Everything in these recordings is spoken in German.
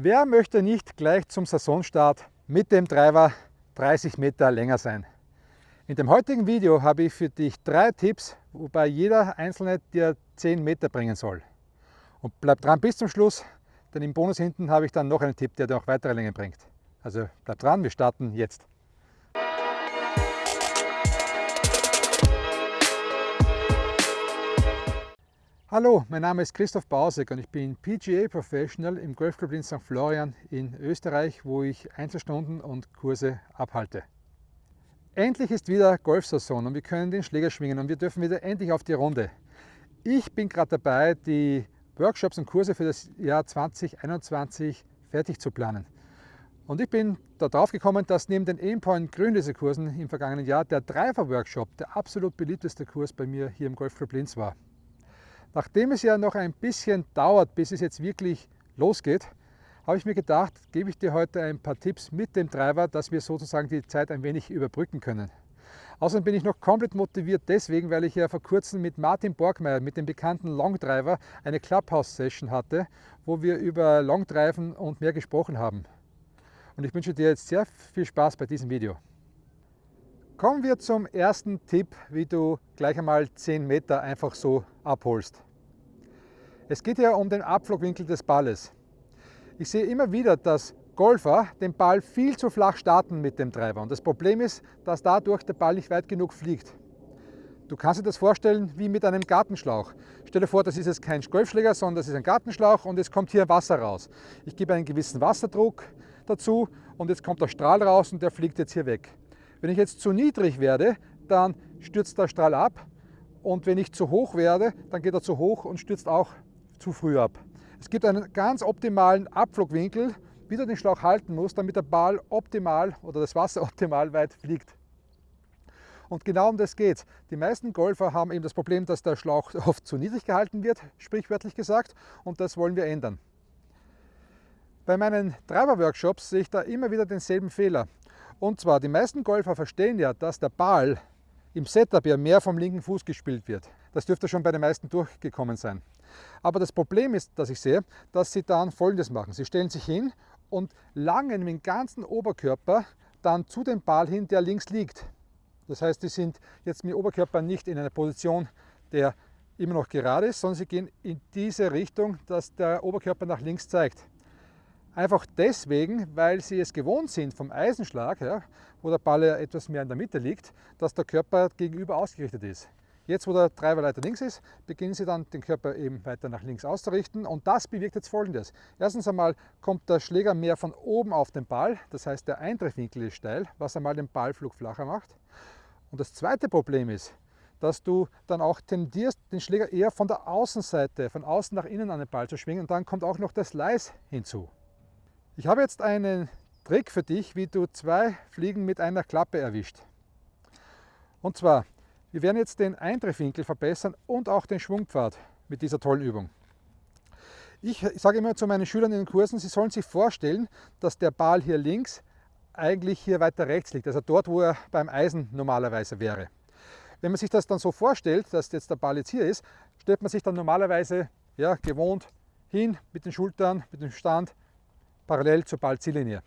Wer möchte nicht gleich zum Saisonstart mit dem Driver 30 Meter länger sein? In dem heutigen Video habe ich für dich drei Tipps, wobei jeder einzelne dir 10 Meter bringen soll. Und bleib dran bis zum Schluss, denn im Bonus hinten habe ich dann noch einen Tipp, der dir auch weitere Längen bringt. Also bleib dran, wir starten jetzt. Hallo, mein Name ist Christoph Bausek und ich bin PGA Professional im Golfclub in St. Florian in Österreich, wo ich Einzelstunden und Kurse abhalte. Endlich ist wieder Golfsaison und wir können den Schläger schwingen und wir dürfen wieder endlich auf die Runde. Ich bin gerade dabei, die Workshops und Kurse für das Jahr 2021 fertig zu planen. Und ich bin darauf gekommen, dass neben den Aimpoint Grünlese-Kursen im vergangenen Jahr der Driver-Workshop der absolut beliebteste Kurs bei mir hier im Golfclub Linz war. Nachdem es ja noch ein bisschen dauert, bis es jetzt wirklich losgeht, habe ich mir gedacht, gebe ich dir heute ein paar Tipps mit dem Driver, dass wir sozusagen die Zeit ein wenig überbrücken können. Außerdem bin ich noch komplett motiviert deswegen, weil ich ja vor kurzem mit Martin Borgmeier, mit dem bekannten Longdriver, eine Clubhouse-Session hatte, wo wir über Longdriven und mehr gesprochen haben. Und ich wünsche dir jetzt sehr viel Spaß bei diesem Video. Kommen wir zum ersten Tipp, wie du gleich einmal 10 Meter einfach so abholst. Es geht ja um den Abflugwinkel des Balles. Ich sehe immer wieder, dass Golfer den Ball viel zu flach starten mit dem Treiber. Und das Problem ist, dass dadurch der Ball nicht weit genug fliegt. Du kannst dir das vorstellen wie mit einem Gartenschlauch. Stell dir vor, das ist jetzt kein Golfschläger, sondern das ist ein Gartenschlauch und es kommt hier Wasser raus. Ich gebe einen gewissen Wasserdruck dazu und jetzt kommt der Strahl raus und der fliegt jetzt hier weg. Wenn ich jetzt zu niedrig werde, dann stürzt der Strahl ab und wenn ich zu hoch werde, dann geht er zu hoch und stürzt auch zu früh ab. Es gibt einen ganz optimalen Abflugwinkel, wie du den Schlauch halten musst, damit der Ball optimal oder das Wasser optimal weit fliegt. Und genau um das geht Die meisten Golfer haben eben das Problem, dass der Schlauch oft zu niedrig gehalten wird, sprichwörtlich gesagt, und das wollen wir ändern. Bei meinen Driver-Workshops sehe ich da immer wieder denselben Fehler. Und zwar, die meisten Golfer verstehen ja, dass der Ball im Setup ja mehr vom linken Fuß gespielt wird. Das dürfte schon bei den meisten durchgekommen sein. Aber das Problem ist, dass ich sehe, dass sie dann folgendes machen. Sie stellen sich hin und langen mit dem ganzen Oberkörper dann zu dem Ball hin, der links liegt. Das heißt, sie sind jetzt mit dem Oberkörper nicht in einer Position, der immer noch gerade ist, sondern sie gehen in diese Richtung, dass der Oberkörper nach links zeigt. Einfach deswegen, weil sie es gewohnt sind vom Eisenschlag, ja, wo der Ball ja etwas mehr in der Mitte liegt, dass der Körper gegenüber ausgerichtet ist. Jetzt, wo der Treiber weiter links ist, beginnen Sie dann den Körper eben weiter nach links auszurichten und das bewirkt jetzt folgendes. Erstens einmal kommt der Schläger mehr von oben auf den Ball, das heißt der Eintreffwinkel ist steil, was einmal den Ballflug flacher macht. Und das zweite Problem ist, dass du dann auch tendierst, den Schläger eher von der Außenseite, von außen nach innen an den Ball zu schwingen und dann kommt auch noch der Slice hinzu. Ich habe jetzt einen Trick für dich, wie du zwei Fliegen mit einer Klappe erwischt. Und zwar, wir werden jetzt den Eintreffwinkel verbessern und auch den Schwungpfad mit dieser tollen Übung. Ich sage immer zu meinen Schülern in den Kursen, sie sollen sich vorstellen, dass der Ball hier links eigentlich hier weiter rechts liegt, also dort, wo er beim Eisen normalerweise wäre. Wenn man sich das dann so vorstellt, dass jetzt der Ball jetzt hier ist, stellt man sich dann normalerweise ja, gewohnt hin mit den Schultern, mit dem Stand parallel zur Ballziellinie.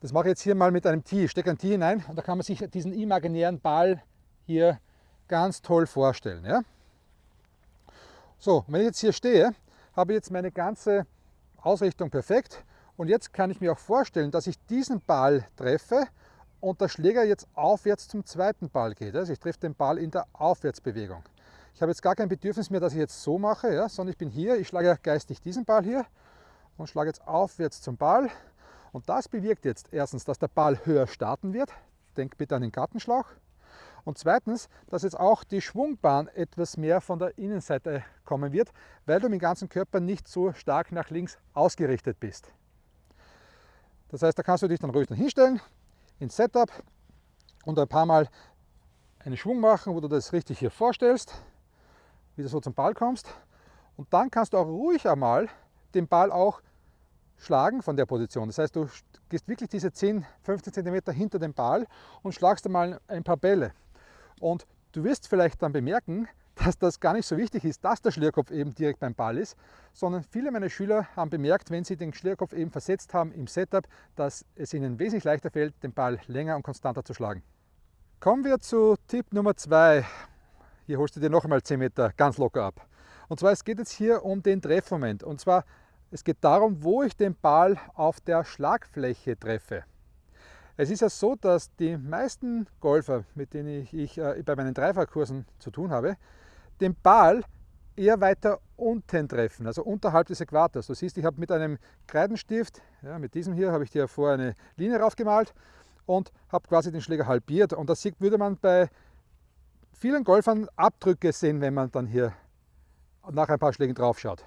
Das mache ich jetzt hier mal mit einem Tee. Ich stecke ein Tee hinein und da kann man sich diesen imaginären Ball hier ganz toll vorstellen. Ja? So, wenn ich jetzt hier stehe, habe ich jetzt meine ganze Ausrichtung perfekt und jetzt kann ich mir auch vorstellen, dass ich diesen Ball treffe und der Schläger jetzt aufwärts zum zweiten Ball geht. Also ich treffe den Ball in der Aufwärtsbewegung. Ich habe jetzt gar kein Bedürfnis mehr, dass ich jetzt so mache, ja, sondern ich bin hier, ich schlage geistig diesen Ball hier und schlage jetzt aufwärts zum Ball. Und das bewirkt jetzt erstens, dass der Ball höher starten wird. Denk bitte an den Gartenschlauch. Und zweitens, dass jetzt auch die Schwungbahn etwas mehr von der Innenseite kommen wird, weil du mit dem ganzen Körper nicht so stark nach links ausgerichtet bist. Das heißt, da kannst du dich dann ruhig dann hinstellen, ins Setup und ein paar Mal einen Schwung machen, wo du das richtig hier vorstellst, wie du so zum Ball kommst. Und dann kannst du auch ruhig einmal den Ball auch schlagen von der Position. Das heißt, du gehst wirklich diese 10, 15 cm hinter dem Ball und schlagst einmal ein paar Bälle. Und du wirst vielleicht dann bemerken, dass das gar nicht so wichtig ist, dass der Schlierkopf eben direkt beim Ball ist, sondern viele meiner Schüler haben bemerkt, wenn sie den Schlierkopf eben versetzt haben im Setup, dass es ihnen wesentlich leichter fällt, den Ball länger und konstanter zu schlagen. Kommen wir zu Tipp Nummer 2. Hier holst du dir noch einmal 10 Meter ganz locker ab. Und zwar, es geht jetzt hier um den Treffmoment. Und zwar, es geht darum, wo ich den Ball auf der Schlagfläche treffe. Es ist ja so, dass die meisten Golfer, mit denen ich, ich äh, bei meinen Dreifachkursen zu tun habe, den Ball eher weiter unten treffen, also unterhalb des Äquators. Du siehst, ich habe mit einem Kreidenstift, ja, mit diesem hier, habe ich dir vorher eine Linie raufgemalt und habe quasi den Schläger halbiert. Und das würde man bei vielen Golfern Abdrücke sehen, wenn man dann hier nach ein paar Schlägen drauf schaut.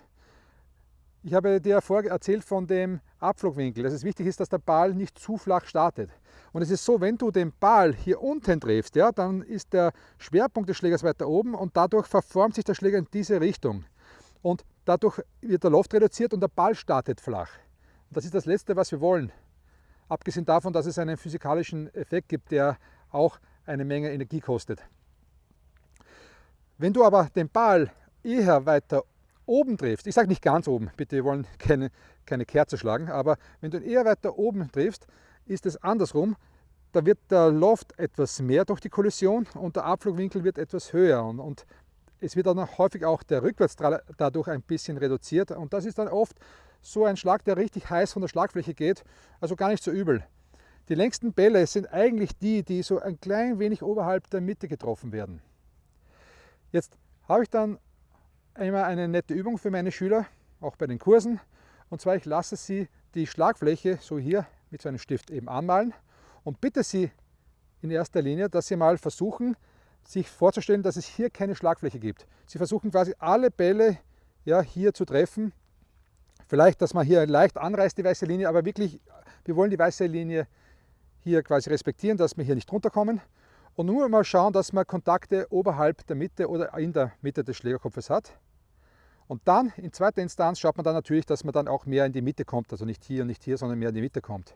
Ich habe dir vorher erzählt von dem Abflugwinkel, dass es wichtig ist, dass der Ball nicht zu flach startet. Und es ist so, wenn du den Ball hier unten triffst, ja, dann ist der Schwerpunkt des Schlägers weiter oben und dadurch verformt sich der Schläger in diese Richtung. Und dadurch wird der Loft reduziert und der Ball startet flach. Und das ist das Letzte, was wir wollen. Abgesehen davon, dass es einen physikalischen Effekt gibt, der auch eine Menge Energie kostet. Wenn du aber den Ball eher weiter oben triffst, ich sage nicht ganz oben, bitte, wir wollen keine, keine Kerze schlagen, aber wenn du ihn eher weiter oben triffst, ist es andersrum. Da wird der Loft etwas mehr durch die Kollision und der Abflugwinkel wird etwas höher. Und, und es wird dann häufig auch der Rückwärtsstrahl dadurch ein bisschen reduziert. Und das ist dann oft so ein Schlag, der richtig heiß von der Schlagfläche geht, also gar nicht so übel. Die längsten Bälle sind eigentlich die, die so ein klein wenig oberhalb der Mitte getroffen werden. Jetzt habe ich dann immer eine nette Übung für meine Schüler, auch bei den Kursen. Und zwar, ich lasse sie die Schlagfläche so hier mit so einem Stift eben anmalen und bitte sie in erster Linie, dass sie mal versuchen, sich vorzustellen, dass es hier keine Schlagfläche gibt. Sie versuchen quasi alle Bälle ja, hier zu treffen. Vielleicht, dass man hier leicht anreißt, die weiße Linie, aber wirklich, wir wollen die weiße Linie hier quasi respektieren, dass wir hier nicht runterkommen. Und nur mal schauen, dass man Kontakte oberhalb der Mitte oder in der Mitte des Schlägerkopfes hat. Und dann in zweiter Instanz schaut man dann natürlich, dass man dann auch mehr in die Mitte kommt, also nicht hier und nicht hier, sondern mehr in die Mitte kommt.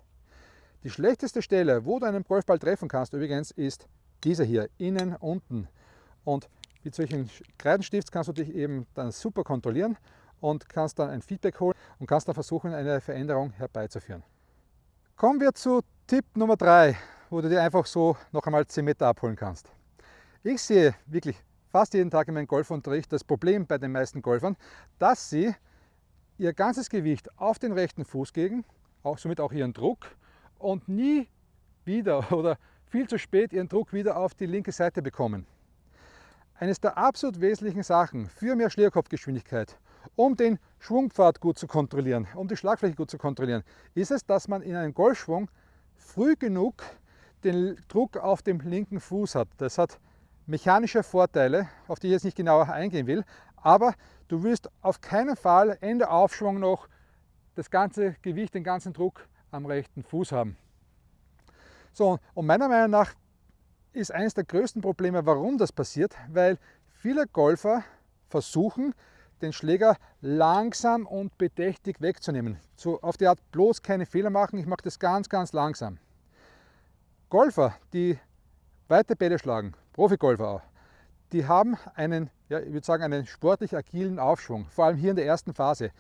Die schlechteste Stelle, wo du einen Golfball treffen kannst übrigens, ist dieser hier, innen, unten. Und mit solchen Kreidenstifts kannst du dich eben dann super kontrollieren und kannst dann ein Feedback holen und kannst dann versuchen, eine Veränderung herbeizuführen. Kommen wir zu Tipp Nummer 3, wo du dir einfach so noch einmal 10 Meter abholen kannst. Ich sehe wirklich fast jeden Tag in meinem Golfunterricht das Problem bei den meisten Golfern, dass sie ihr ganzes Gewicht auf den rechten Fuß geben, auch somit auch ihren Druck und nie wieder oder viel zu spät ihren Druck wieder auf die linke Seite bekommen. Eines der absolut wesentlichen Sachen für mehr Schlierkopfgeschwindigkeit, um den Schwungpfad gut zu kontrollieren, um die Schlagfläche gut zu kontrollieren, ist es, dass man in einem Golfschwung früh genug den Druck auf dem linken Fuß hat. Das hat mechanische Vorteile, auf die ich jetzt nicht genauer eingehen will, aber du wirst auf keinen Fall Ende Aufschwung noch das ganze Gewicht, den ganzen Druck am rechten Fuß haben. So, und meiner Meinung nach ist eines der größten Probleme, warum das passiert, weil viele Golfer versuchen, den Schläger langsam und bedächtig wegzunehmen. So auf die Art bloß keine Fehler machen, ich mache das ganz, ganz langsam. Golfer, die weite Bälle schlagen, Profigolfer auch, die haben einen, ja, ich würde sagen, einen sportlich agilen Aufschwung, vor allem hier in der ersten Phase.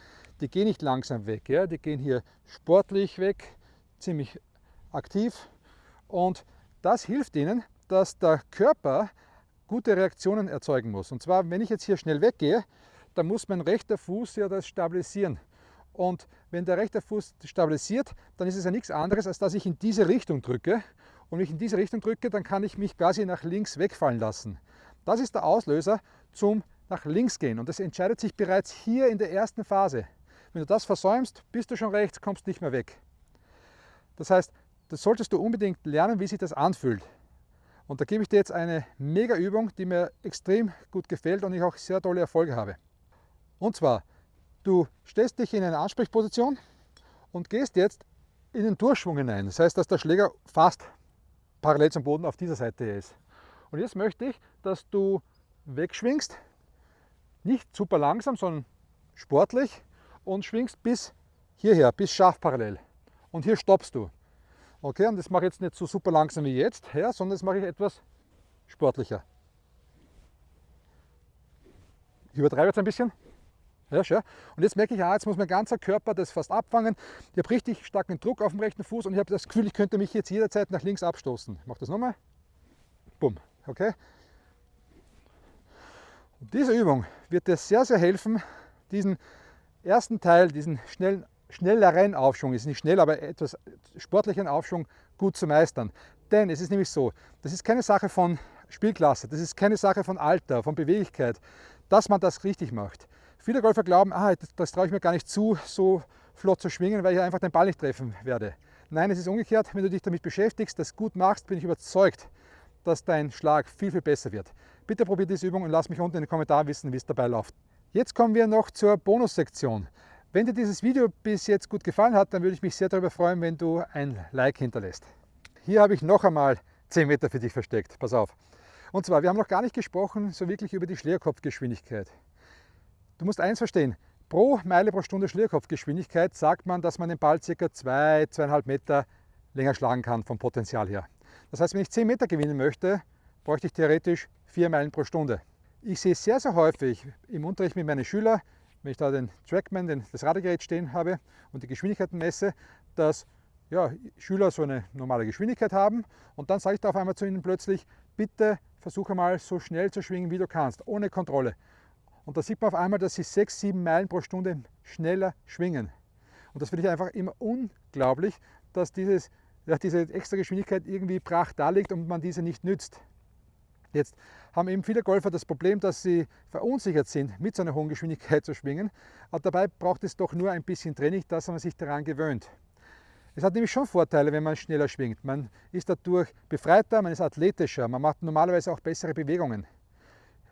Die gehen nicht langsam weg, ja, die gehen hier sportlich weg, ziemlich aktiv und das hilft ihnen, dass der Körper gute Reaktionen erzeugen muss. Und zwar, wenn ich jetzt hier schnell weggehe, dann muss mein rechter Fuß ja das stabilisieren. Und wenn der rechte Fuß stabilisiert, dann ist es ja nichts anderes, als dass ich in diese Richtung drücke und wenn ich in diese Richtung drücke, dann kann ich mich quasi nach links wegfallen lassen. Das ist der Auslöser zum nach links gehen und das entscheidet sich bereits hier in der ersten Phase. Wenn du das versäumst, bist du schon rechts, kommst nicht mehr weg. Das heißt, das solltest du unbedingt lernen, wie sich das anfühlt. Und da gebe ich dir jetzt eine mega Übung, die mir extrem gut gefällt und ich auch sehr tolle Erfolge habe. Und zwar, du stellst dich in eine Ansprechposition und gehst jetzt in den Durchschwung hinein. Das heißt, dass der Schläger fast parallel zum Boden auf dieser Seite ist. Und jetzt möchte ich, dass du wegschwingst, nicht super langsam, sondern sportlich und schwingst bis hierher, bis scharf parallel. Und hier stoppst du. Okay, und das mache ich jetzt nicht so super langsam wie jetzt, ja, sondern das mache ich etwas sportlicher. Ich übertreibe jetzt ein bisschen. Ja, schön. Und jetzt merke ich, ah, jetzt muss mein ganzer Körper das fast abfangen. Ich habe richtig starken Druck auf dem rechten Fuß und ich habe das Gefühl, ich könnte mich jetzt jederzeit nach links abstoßen. Ich mache das nochmal. Bumm. Okay? Und diese Übung wird dir sehr, sehr helfen, diesen ersten Teil, diesen schnellen, schnelleren Aufschwung, ist nicht schnell, aber etwas sportlichen Aufschwung gut zu meistern. Denn es ist nämlich so, das ist keine Sache von Spielklasse, das ist keine Sache von Alter, von Beweglichkeit, dass man das richtig macht. Viele Golfer glauben, ah, das, das traue ich mir gar nicht zu, so flott zu schwingen, weil ich einfach den Ball nicht treffen werde. Nein, es ist umgekehrt. Wenn du dich damit beschäftigst, das gut machst, bin ich überzeugt, dass dein Schlag viel, viel besser wird. Bitte probier diese Übung und lass mich unten in den Kommentaren wissen, wie es dabei läuft. Jetzt kommen wir noch zur Bonussektion. Wenn dir dieses Video bis jetzt gut gefallen hat, dann würde ich mich sehr darüber freuen, wenn du ein Like hinterlässt. Hier habe ich noch einmal 10 Meter für dich versteckt. Pass auf. Und zwar, wir haben noch gar nicht gesprochen, so wirklich über die Schlägerkopfgeschwindigkeit. Du musst eins verstehen, pro Meile pro Stunde Schlierkopfgeschwindigkeit sagt man, dass man den Ball ca. 2, 2,5 Meter länger schlagen kann vom Potenzial her. Das heißt, wenn ich 10 Meter gewinnen möchte, bräuchte ich theoretisch 4 Meilen pro Stunde. Ich sehe sehr, sehr häufig im Unterricht mit meinen Schülern, wenn ich da den Trackman, den, das Radargerät stehen habe und die Geschwindigkeiten messe, dass ja, Schüler so eine normale Geschwindigkeit haben und dann sage ich da auf einmal zu ihnen plötzlich, bitte versuche mal so schnell zu schwingen, wie du kannst, ohne Kontrolle. Und da sieht man auf einmal, dass sie 6, 7 Meilen pro Stunde schneller schwingen. Und das finde ich einfach immer unglaublich, dass dieses, ja, diese extra Geschwindigkeit irgendwie brach da liegt und man diese nicht nützt. Jetzt haben eben viele Golfer das Problem, dass sie verunsichert sind, mit so einer hohen Geschwindigkeit zu schwingen. Aber dabei braucht es doch nur ein bisschen Training, dass man sich daran gewöhnt. Es hat nämlich schon Vorteile, wenn man schneller schwingt. Man ist dadurch befreiter, man ist athletischer, man macht normalerweise auch bessere Bewegungen.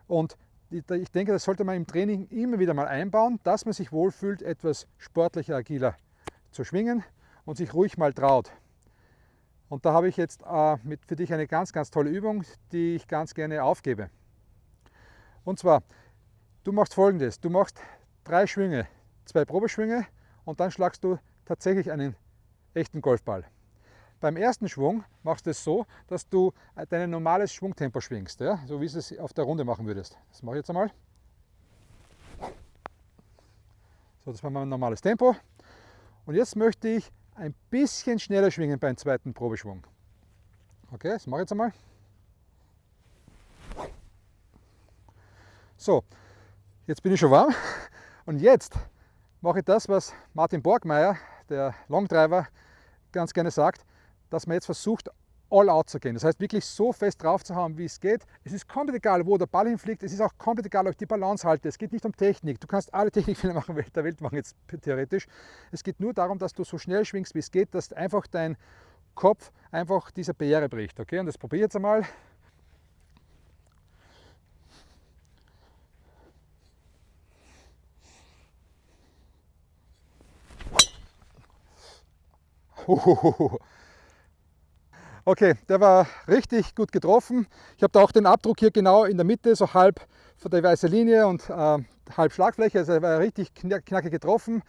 Und ich denke, das sollte man im Training immer wieder mal einbauen, dass man sich wohlfühlt, etwas sportlicher, agiler zu schwingen und sich ruhig mal traut. Und da habe ich jetzt äh, mit, für dich eine ganz, ganz tolle Übung, die ich ganz gerne aufgebe. Und zwar, du machst folgendes, du machst drei Schwünge, zwei Probeschwünge und dann schlagst du tatsächlich einen echten Golfball. Beim ersten Schwung machst du es so, dass du dein normales Schwungtempo schwingst, ja? so wie du es auf der Runde machen würdest. Das mache ich jetzt einmal. So, das war mein normales Tempo. Und jetzt möchte ich ein bisschen schneller schwingen beim zweiten Probeschwung. Okay, das mache ich jetzt einmal. So, jetzt bin ich schon warm und jetzt mache ich das, was Martin Borgmeier, der Longdriver, ganz gerne sagt dass man jetzt versucht, all out zu gehen. Das heißt, wirklich so fest drauf zu haben, wie es geht. Es ist komplett egal, wo der Ball hinfliegt. Es ist auch komplett egal, ob ich die Balance halte. Es geht nicht um Technik. Du kannst alle Technikfehler machen, der Welt machen jetzt theoretisch. Es geht nur darum, dass du so schnell schwingst, wie es geht, dass einfach dein Kopf einfach diese Barriere bricht. Okay, und das probiere ich jetzt einmal. Hohoho. Okay, der war richtig gut getroffen. Ich habe da auch den Abdruck hier genau in der Mitte, so halb von der weißen Linie und äh, halb Schlagfläche. Also er war richtig knackig getroffen.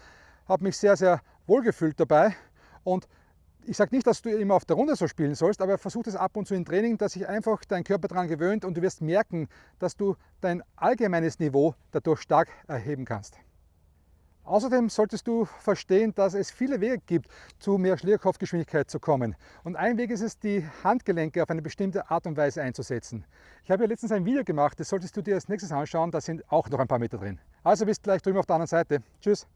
Habe mich sehr, sehr wohl gefühlt dabei. Und ich sage nicht, dass du immer auf der Runde so spielen sollst, aber versuch das ab und zu im Training, dass sich einfach dein Körper daran gewöhnt und du wirst merken, dass du dein allgemeines Niveau dadurch stark erheben kannst. Außerdem solltest du verstehen, dass es viele Wege gibt, zu mehr Schlierkopfgeschwindigkeit zu kommen. Und ein Weg ist es, die Handgelenke auf eine bestimmte Art und Weise einzusetzen. Ich habe ja letztens ein Video gemacht, das solltest du dir als nächstes anschauen, da sind auch noch ein paar Meter drin. Also bis gleich drüben auf der anderen Seite. Tschüss!